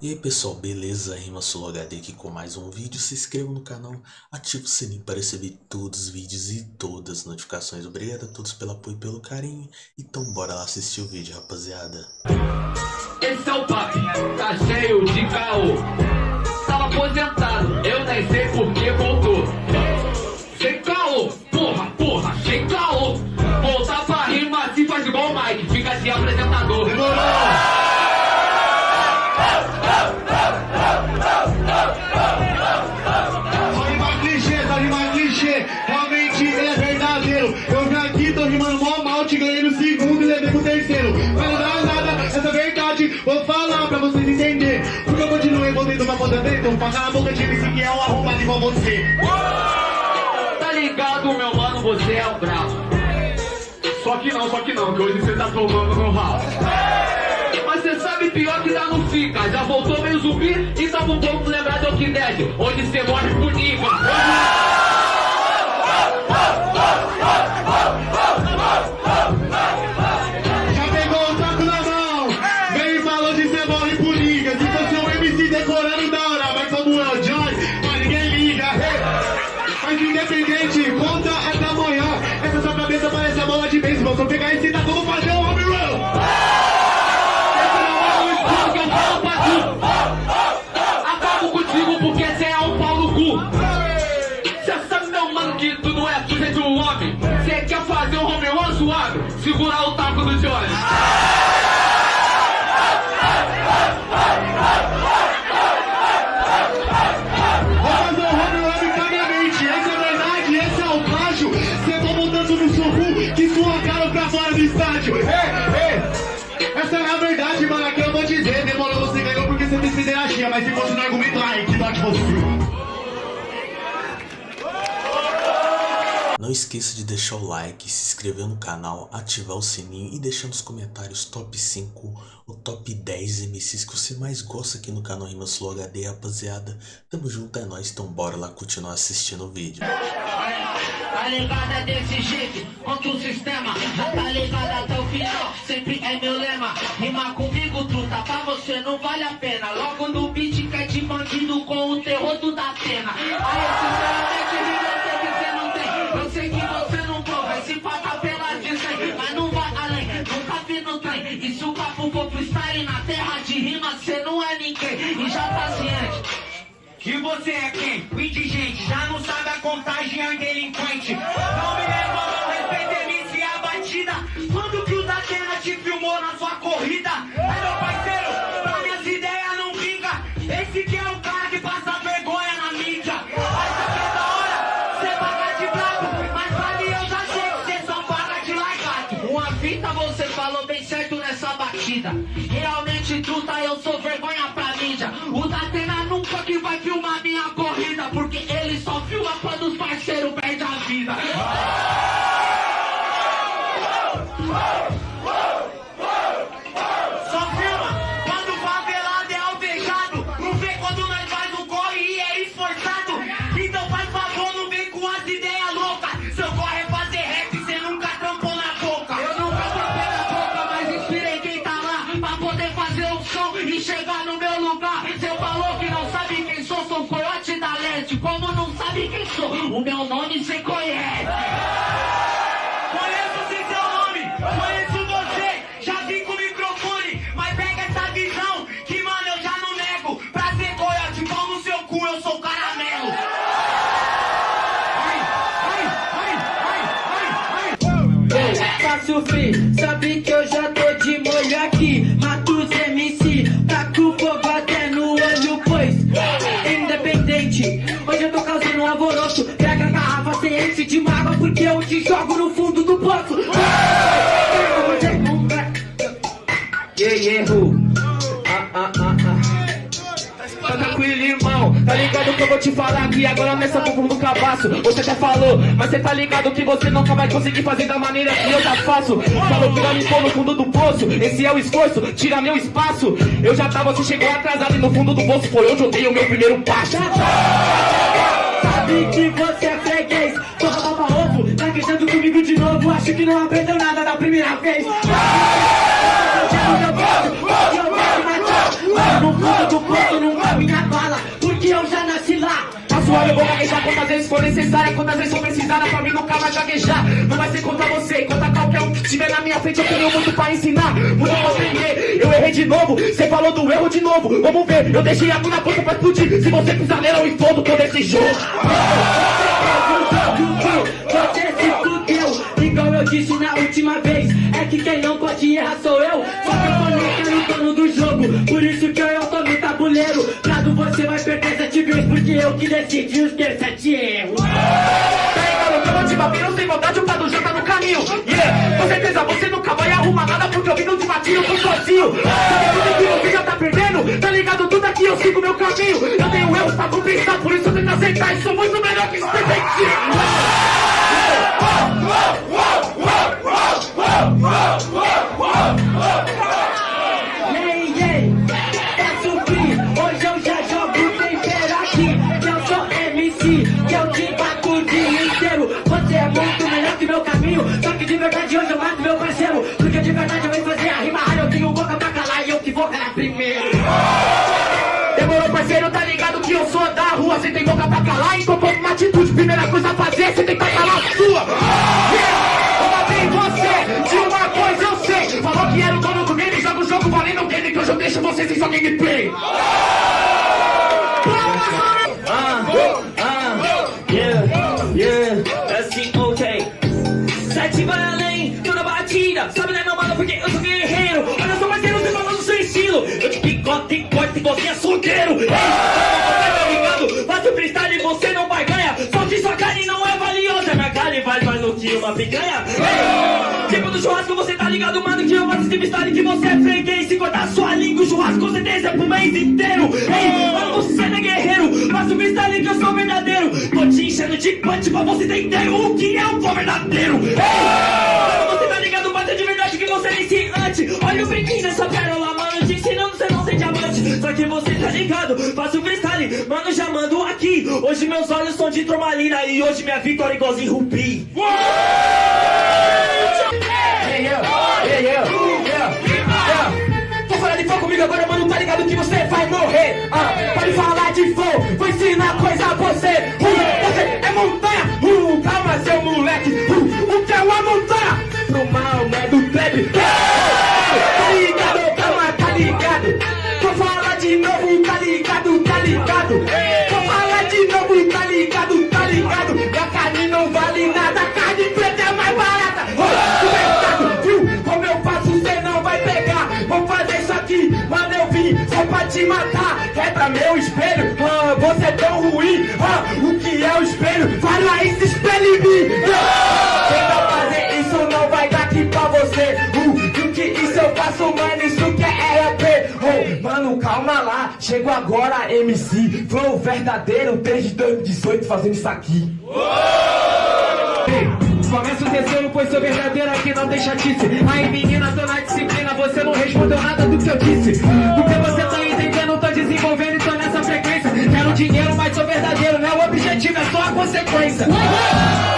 E aí pessoal, beleza? Rima HD aqui com mais um vídeo. Se inscreva no canal, ative o sininho para receber todos os vídeos e todas as notificações. Obrigado a todos pelo apoio e pelo carinho. Então bora lá assistir o vídeo, rapaziada. Esse é o papo, tá cheio de caô. Tava aposentado, eu nem sei por que. Vou falar pra vocês entenderem. Porque eu continuei voltando poder ver. Então pagar a boca de MC que é um arrombado igual você. Tá ligado, meu mano? Você é o brabo. Só que não, só que não, que hoje você tá tomando no rabo. Mas você sabe pior que dá no fica. Já voltou meio zumbi e tava um pouco lembrado do que Dead. Onde você morre por nível. Vou pegar esse da se fosse no argumento, ai, que dó de você. Não esqueça de deixar o like, se inscrever no canal, ativar o sininho e deixar nos comentários top 5 ou top 10 MCs que você mais gosta aqui no canal Rimas Flow HD, rapaziada. Tamo junto, é nóis, então bora lá continuar assistindo o vídeo. Tá ligado desse jeito, contra o sistema Tá ligado até o final, sempre é meu lema. Rima comigo, truta, pra você não vale a pena. Logo no beat cai de bandido com o terror do da pena. Aí sinceramente eu sei que você não tem. Eu sei que você não prova, esse pata pela 100 Mas não vai além, nunca vi no trem E se o papo for freestyle na terra de rima Cê não é ninguém, e já tá ciente que você é quem? O indigente, já não sabe a contagem, é um delinquente. Não me leva, não respeita MC a batida. Quando que o Datena te filmou na sua corrida? É meu parceiro, e chegar no meu lugar. Você falou que não sabe quem sou, sou coiote da leste. Como não sabe quem sou, o meu nome cê conhece. Conheço sim seu nome, conheço você. Já vim com o microfone, mas pega essa visão. Que mano, eu já não nego. Pra ser coiote, no seu cu, eu sou caramelo. Faço free, eu te jogo no fundo do poço. Yeah, yeah, who? Ah, ah, ah, ah. Tá tranquilo, irmão, tá ligado que eu vou te falar aqui agora nessa fundo do cabaço. Você até falou, mas cê tá ligado que você nunca vai conseguir fazer da maneira que eu já faço. Falou que vai me pôr no fundo do poço, esse é o esforço, tira meu espaço. Eu já tava, você chegou atrasado e no fundo do poço foi onde eu dei o meu primeiro passo. Sabe que você é freguês, porra baba Tá queixando comigo de novo, acho que não aprendeu nada da primeira vez no fundo do poço porque eu já nasci lá. Passo olho, vou gaguejar quantas vezes for necessária, quantas vezes for precisada, pra mim nunca vai gaguejar. Não vai ser contra você, contra qualquer um que estiver na minha frente, eu tenho muito pra ensinar, muito pra aprender. Eu errei de novo, você falou do erro de novo, vamos ver, eu deixei a na ponta pra explodir. Se você pisar nela, eu explodo todo esse jogo. Você se fudeu, igual eu disse na última vez. É que quem não pode errar sou eu. Só que eu tô no dono do jogo. Por isso que eu tô no tabuleiro. Prado você vai perder sete vezes, porque eu que decidi os teus sete erros. Que eu vou te bater, não tem vontade, o Prado já tá no caminho. Yeah, com certeza você nunca vai arrumar nada, porque eu vim de batinho, eu tô sozinho. Sabe tudo que você já tá perdendo? Tá ligado? Tudo aqui eu sigo meu caminho. Eu tenho erros pra compensar, por isso eu que aceitar. E sou muito melhor que ei, é Só que de verdade hoje eu mato meu parceiro. Porque de verdade eu venho fazer a rima. Eu tenho boca pra calar e eu que vou calar primeiro. Demorou, parceiro, tá ligado que eu sou da rua Cê tem boca pra calar, então toma uma atitude Primeira coisa a fazer, cê tem que calar a sua Que hoje eu deixo você sem sua gameplay Ah, ah, yeah, yeah, assim, ok. Sete vai além, toda batida. Sabe, né, meu mano, porque eu sou guerreiro. Olha só, parceiro, você falando do seu estilo. Eu te picote e corte, você é solteiro. Ei, tá ligado? Faço freestyle e você não vai ganhar. Só que sua carne não é valiosa. Minha carne vale mais do que uma picanha. Ei, churrasco, você tá ligado, mano, que eu faço esse freestyle que você é freguês. Se cortar sua língua, o churrasco com certeza é pro mês inteiro. Ei, mano, você não é guerreiro. Faço freestyle que eu sou verdadeiro. Tô te enchendo de punch pra você entender o que é um bom verdadeiro. Ei, mano, você tá ligado, bate de verdade que você é iniciante. Olha o brinquinho dessa pérola, mano, te ensinando você não ser diamante. Só que você tá ligado, faço freestyle, mano, já mando aqui. Hoje meus olhos são de tromalina e hoje minha vitória é igualzinho rubi. Yeah, meu espelho, ah, você é tão ruim. Ah, o que é o espelho? Fala esse espelho em mim. Ah, Tenta fazer isso, não vai dar aqui pra você. Uh, do que isso eu faço, mano, isso que é RP. Oh, mano, calma lá, chego agora, MC. Flow verdadeiro, desde 2018 fazendo isso aqui. Começa o terceiro, pois sou verdadeiro aqui, não tem chatice. Aí menina, tô na disciplina, você não respondeu nada do que eu disse. Do que só a consequência. Oi, oi,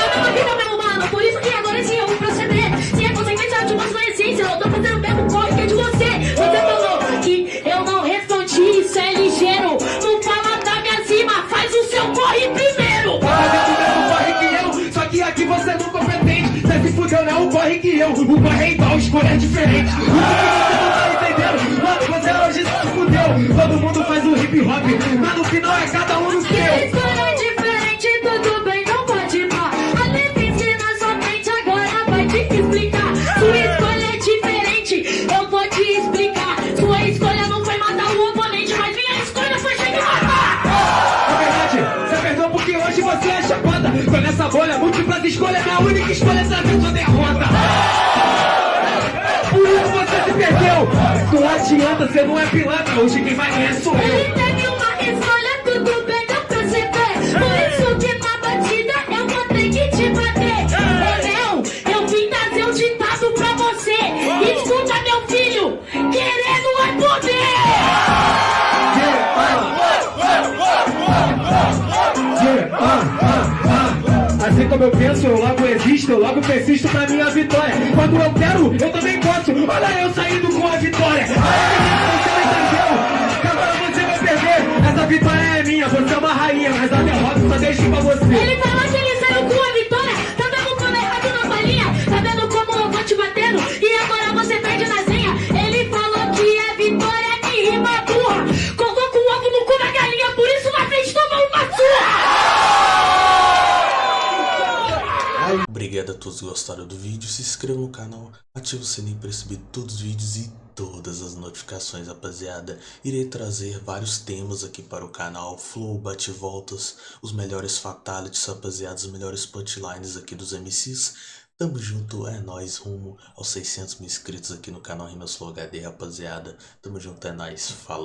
eu não vida, meu mano, por isso que agora sim eu vou proceder. Se é consequência, eu te mostro a essência, eu tô fazendo o mesmo corre que é de você. Você falou que eu não respondi, isso é ligeiro. Não fala da minha cima, faz o seu corre primeiro. Fazendo o mesmo corre que eu, só que aqui você não competente. Você se fudeu, não é o corre que eu. O corre é igual, escolha é diferente. O que você não tá entendendo? Mano, você hoje se fudeu. Todo mundo faz o hip hop, mas no final é cada um no seu. Múltiplas escolhas, minha única escolha é saber sua derrota. Por isso você se perdeu. Não adianta, você não é pilantra. Hoje quem vai ganhar sou eu. Eu penso, eu logo existo, eu logo persisto pra minha vitória. Quando eu quero, eu também posso. Olha eu saindo com a vitória. Agora você vai perder. Essa vitória é minha, você é uma rainha, mas a derrota só deixo pra você. Todos gostaram do vídeo, se inscreva no canal, ative o sininho para receber todos os vídeos e todas as notificações, rapaziada. Irei trazer vários temas aqui para o canal, flow, bate-voltas, os melhores fatalities, rapaziada, os melhores punchlines aqui dos MCs. Tamo junto, é nóis, rumo aos 600 mil inscritos aqui no canal Rimas Flow HD, rapaziada. Tamo junto, é nóis, falou.